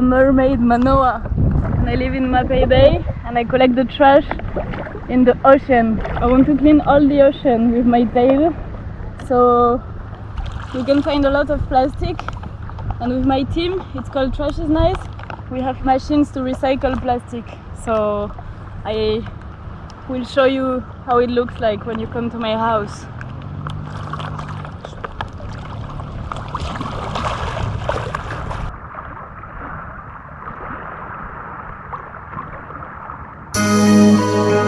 am mermaid Manoa and I live in Mapei Bay and I collect the trash in the ocean. I want to clean all the ocean with my tail. So you can find a lot of plastic. And with my team it's called Trash is Nice. We have machines to recycle plastic. So I will show you how it looks like when you come to my house.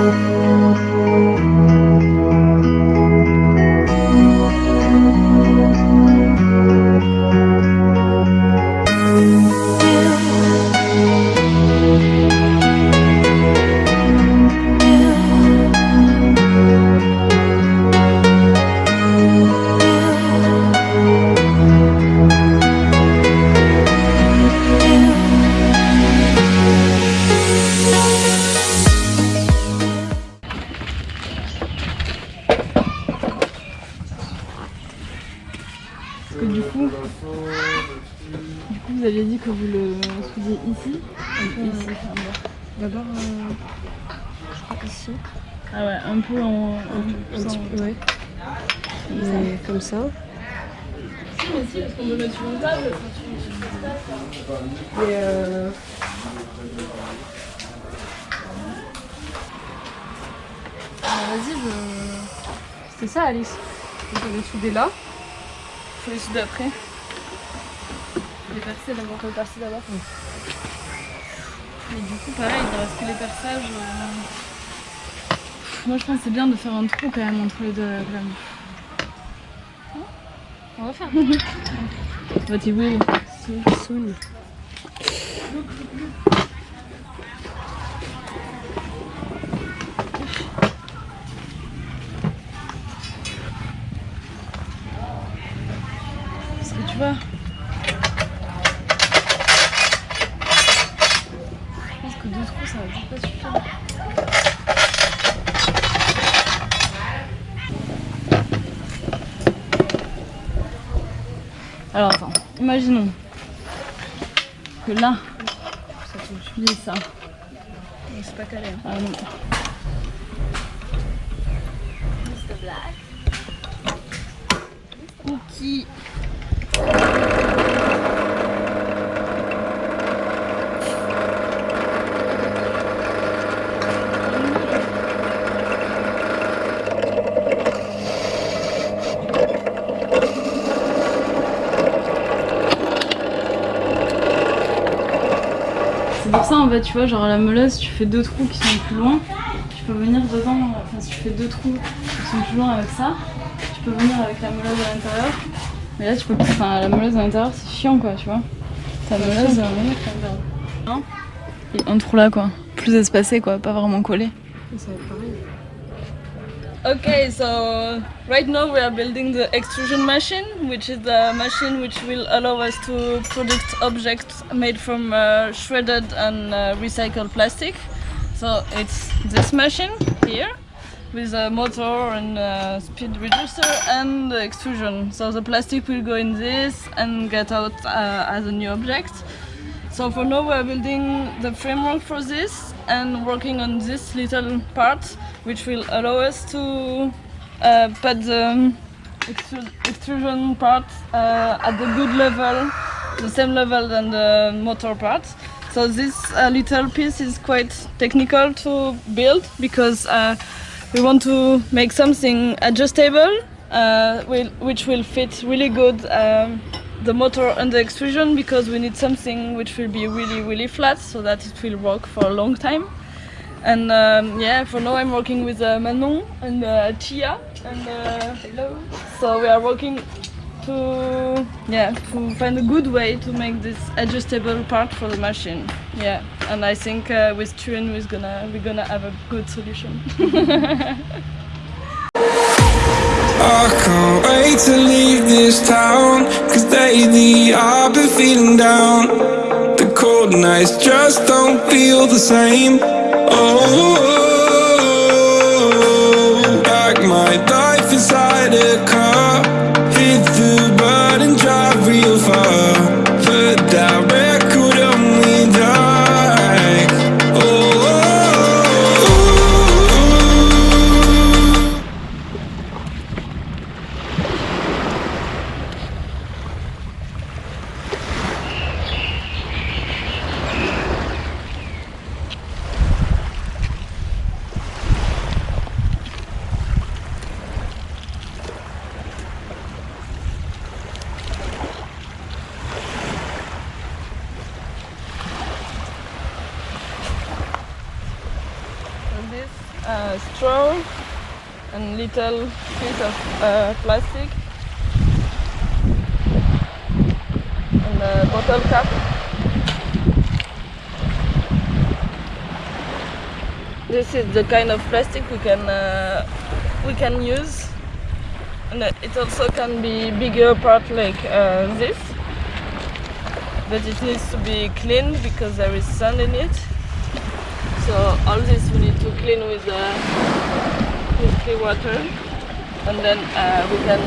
Parce D'abord, euh, je crois ici. Ah ouais, un peu en... Un petit peu, ouais. Mais comme ça. Et euh, Vas-y, je... C'est ça, Alice. Donc, on est soudé là. faut les souder après. Les percer d'abord. Peut passer d'abord. Mais du coup, pareil, il reste que les perçages. euh. Moi, je pense que c'est bien de faire un trou quand même entre les deux glammes. On va faire. What you will. Soon. Parce ça va pas suffire. Alors attends, imaginons que là, tu lis ça. C'est pas calé. hein. Ah non. Cookie. Pour ça en fait, tu vois, genre la meuleuse, tu fais deux trous qui sont plus loin, tu peux venir dedans, enfin si tu fais deux trous qui sont plus loin avec ça, tu peux venir avec la meuleuse à l'intérieur. Mais là tu peux plus, enfin la meuleuse à l'intérieur c'est chiant quoi, tu vois. Ta meuleuse, euh, Et un trou là quoi, plus espacé quoi, pas vraiment collé. Ça va être pareil. Okay, so right now we are building the extrusion machine, which is the machine which will allow us to produce objects made from uh, shredded and uh, recycled plastic. So it's this machine here with a motor and a speed reducer and the extrusion. So the plastic will go in this and get out uh, as a new object. So for now we are building the framework for this and working on this little part which will allow us to uh, put the extrusion part uh, at the good level, the same level than the motor part. So this uh, little piece is quite technical to build because uh, we want to make something adjustable uh, which will fit really good um, the motor and the extrusion because we need something which will be really really flat so that it will work for a long time. And um, yeah for now I'm working with uh, Manon and uh, Chia and uh, hello. so we are working to yeah to find a good way to make this adjustable part for the machine. Yeah and I think uh, with Tuen we're gonna we're gonna have a good solution I can't wait to leave this town Cause lately I've been feeling down. The cold nights just don't feel the same. Oh, like my life inside a car Hit the little piece of uh, plastic, and a bottle cap. This is the kind of plastic we can uh, we can use, and it also can be bigger part like uh, this but it needs to be cleaned because there is sand in it. So all this we need to clean with, uh, with clean water and then uh, we can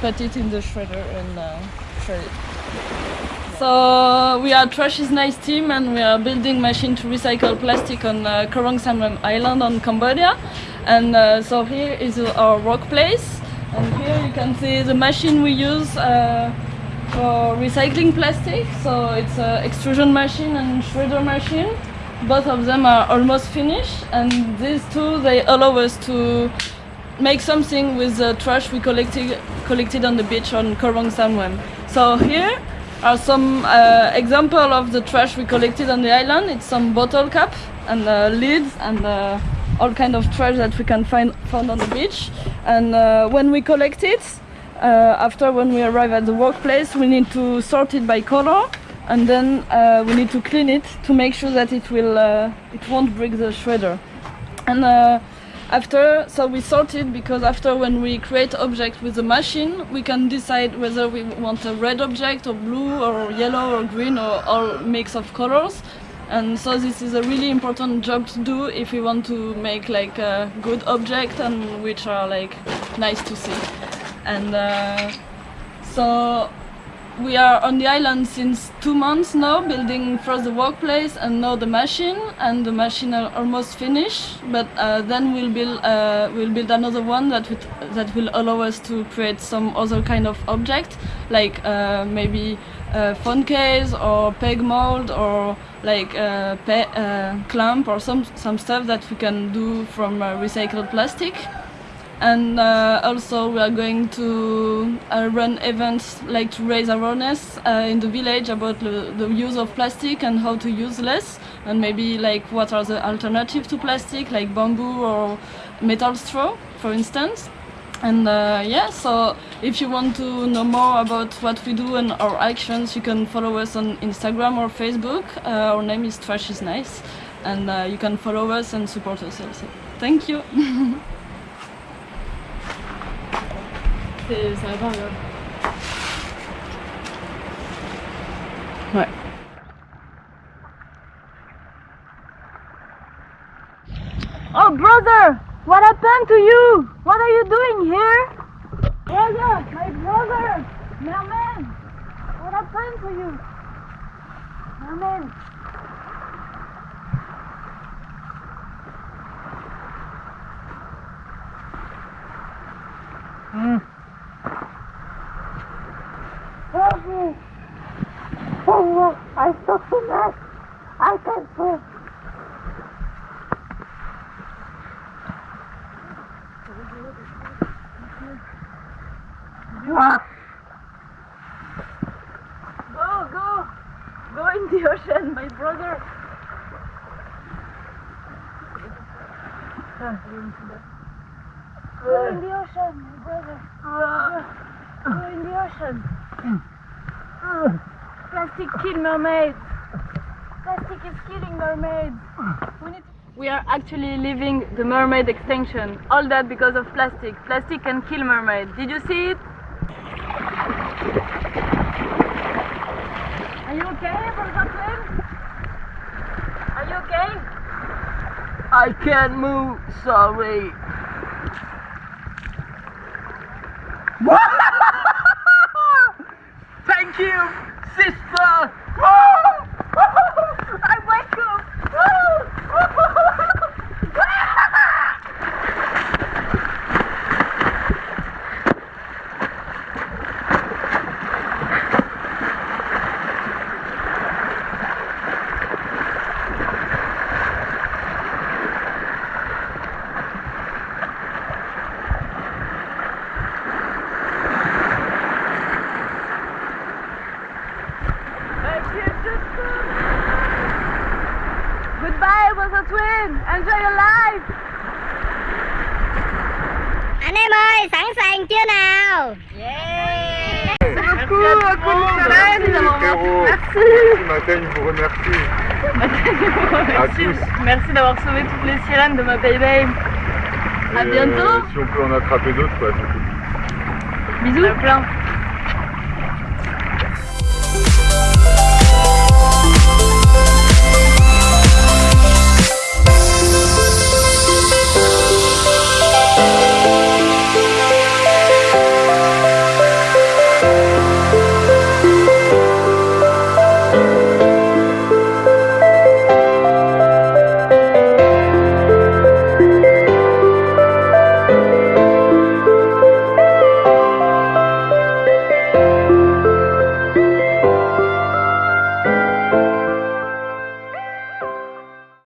put it in the shredder and uh, shred it. So we are Trash is Nice team and we are building machine to recycle plastic on uh, Koh Rong Samloem Island on Cambodia. And uh, so here is our workplace and here you can see the machine we use uh, for recycling plastic. So it's an extrusion machine and shredder machine. Both of them are almost finished and these two they allow us to make something with the trash we collected collected on the beach on Koh Rong Samloem. So here are some uh, example of the trash we collected on the island. It's some bottle cap and uh, lids and uh, all kind of trash that we can find found on the beach. And uh, when we collect it, uh, after when we arrive at the workplace we need to sort it by color and then uh, we need to clean it to make sure that it will uh, it won't break the shredder. And uh, after so we sort it because after when we create object with the machine we can decide whether we want a red object or blue or yellow or green or all mix of colors. And so this is a really important job to do if we want to make like a good object and which are like nice to see. And uh, so we are on the island since two months now building first the workplace and now the machine and the machine are almost finished but uh, then we'll build uh, we'll build another one that would, that will allow us to create some other kind of object like uh, maybe a phone case or peg mold or like a pe uh, clamp or some some stuff that we can do from uh, recycled plastic and uh, also we are going to uh, run events like to raise awareness uh, in the village about the, the, use of plastic and how to use less. And maybe like what are the alternatives to plastic like bamboo or metal straw for instance. And uh, yeah so if you want to know more about what we do and our actions you can follow us on Instagram or Facebook. Uh, our name is Trash is Nice. And uh, you can follow us and support us also. Thank you c'est ça va là. Ouais. Oh brother, what happened to you? What are you doing here? Brother, my brother, merman, what happened to you? Merman. Mm. Help me! Oh, I stuck the net! I can't swim! Go, go! Go in the ocean, my brother! Go in the ocean, my brother! Go in the ocean! Plastic kill mermaids. Plastic is killing mermaids. We, need we are actually living the mermaid extinction. All that because of plastic. Plastic can kill mermaids. Did you see it? Are you okay, Brother Are you okay? I can't move, sorry. Thank Merci il vous remercie. À tous. Merci d'avoir sauvé toutes les sirènes de ma baby. À bientôt. euh, si on peut en attraper d'autres, quoi, c'est cool. Bisous. plein.